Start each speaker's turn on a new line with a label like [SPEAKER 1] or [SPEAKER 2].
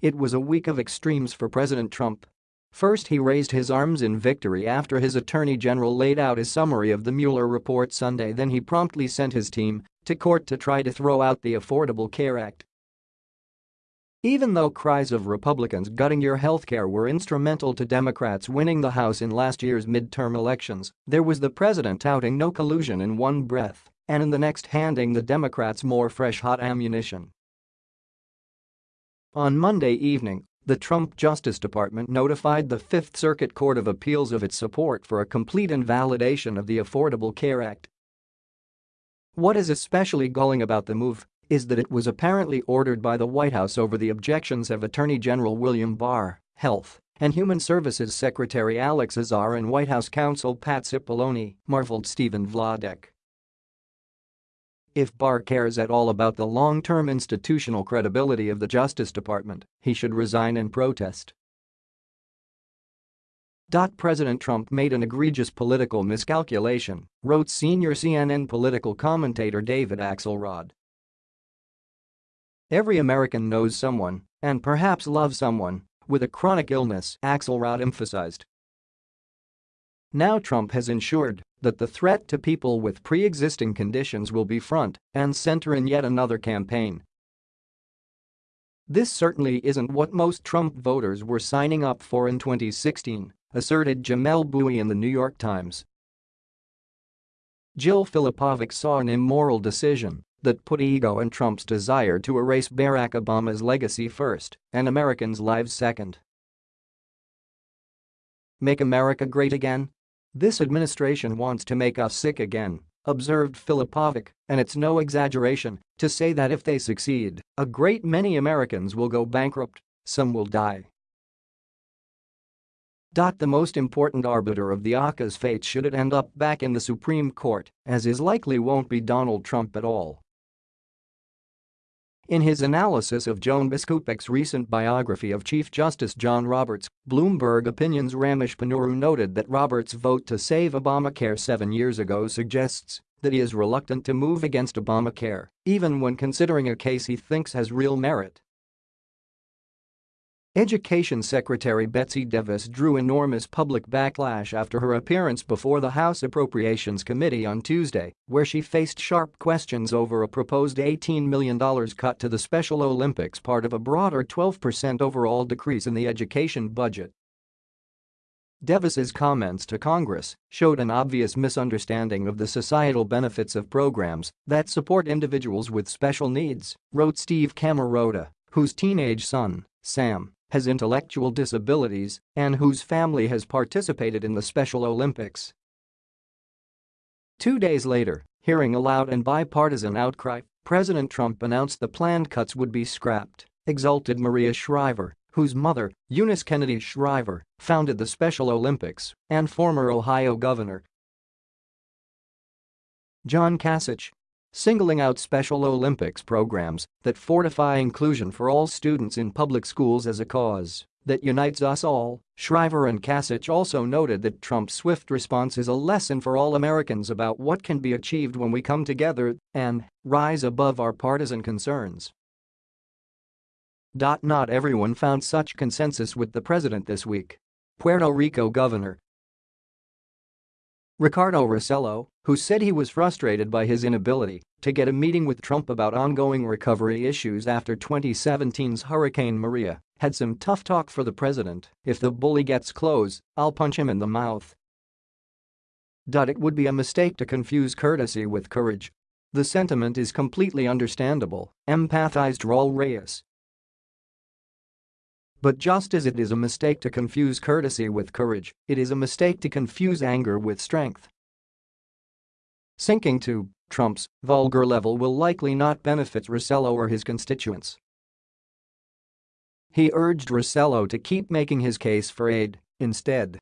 [SPEAKER 1] It was a week of extremes for President Trump. First he raised his arms in victory after his attorney general laid out his summary of the Mueller report Sunday then he promptly sent his team to court to try to throw out the Affordable Care Act. Even though cries of Republicans gutting your healthcare were instrumental to Democrats winning the House in last year's midterm elections, there was the president touting no collusion in one breath and in the next handing the Democrats more fresh hot ammunition. On Monday evening, the Trump Justice Department notified the Fifth Circuit Court of Appeals of its support for a complete invalidation of the Affordable Care Act. What is especially galling about the move is that it was apparently ordered by the White House over the objections of Attorney General William Barr, Health and Human Services Secretary Alex Azar and White House counsel Pat Cipollone, marveled Stephen Vladeck. If Barr cares at all about the long-term institutional credibility of the Justice Department, he should resign in protest. President Trump made an egregious political miscalculation, wrote senior CNN political commentator David Axelrod. Every American knows someone, and perhaps loves someone, with a chronic illness, Axelrod emphasized. Now Trump has ensured that the threat to people with pre-existing conditions will be front and center in yet another campaign. This certainly isn't what most Trump voters were signing up for in 2016, asserted Jamelle Bouie in the New York Times. Jill Filipovic saw an immoral decision that put ego and Trump's desire to erase Barack Obama's legacy first and Americans' lives second. Make America great again? This administration wants to make us sick again, observed Filipovic, and it's no exaggeration to say that if they succeed, a great many Americans will go bankrupt, some will die. The most important arbiter of the ACA's fate should it end up back in the Supreme Court, as is likely won't be Donald Trump at all. In his analysis of Joan Biskupic's recent biography of Chief Justice John Roberts, Bloomberg Opinion's Ramesh Ponnuru noted that Roberts' vote to save Obamacare seven years ago suggests that he is reluctant to move against Obamacare, even when considering a case he thinks has real merit. Education Secretary Betsy DeVos drew enormous public backlash after her appearance before the House Appropriations Committee on Tuesday, where she faced sharp questions over a proposed $18 million cut to the Special Olympics part of a broader 12% overall decrease in the education budget. DeVos's comments to Congress showed an obvious misunderstanding of the societal benefits of programs that support individuals with special needs, wrote Steve Camarota, whose teenage son, Sam, has intellectual disabilities and whose family has participated in the Special Olympics. Two days later, hearing a loud and bipartisan outcry, President Trump announced the planned cuts would be scrapped, exulted Maria Shriver, whose mother, Eunice Kennedy Shriver, founded the Special Olympics, and former Ohio governor John Kasich, singling out Special Olympics programs that fortify inclusion for all students in public schools as a cause that unites us all. Shriver and Kasich also noted that Trump's swift response is a lesson for all Americans about what can be achieved when we come together and rise above our partisan concerns. Not everyone found such consensus with the president this week. Puerto Rico Governor Ricardo Rossello, who said he was frustrated by his inability to get a meeting with Trump about ongoing recovery issues after 2017's Hurricane Maria, had some tough talk for the president, if the bully gets close, I'll punch him in the mouth. It would be a mistake to confuse courtesy with courage. The sentiment is completely understandable, empathized Raul Reyes, but just as it is a mistake to confuse courtesy with courage, it is a mistake to confuse anger with strength. Sinking to Trump's vulgar level will likely not benefit Rossello or his constituents. He urged Rossello to keep making his case for aid, instead,